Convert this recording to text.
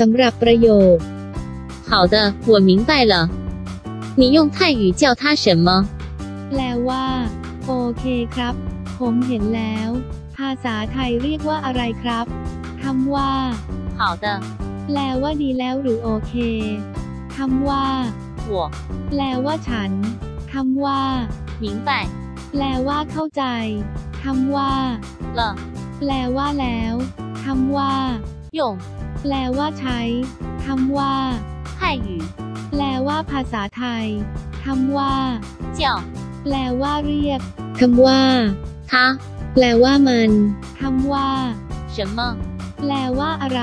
สำหรับประโยค 好的，我明白了。你用泰语叫他什么？ แปลว่า โอเคครับ ผมเห็นแล้ว ภาษาไทยเรียกว่าอะไรครับคำว่า 好的， แปลว่าดีแล้วหรือโอเคคำว่า 我 แปลว่าฉันคำว่า 明白 แปลว่าเข้าใจคำว่า 了。 แปลว่าแล้วคำว่า 用 แปลว่าใช้คำว่า 泰语 แปลว่าภาษาไทยคำว่า 叫 แปลว่าเรียกคำว่า 他 แปลว่ามันคำว่า 什么？ แปลว่าอะไร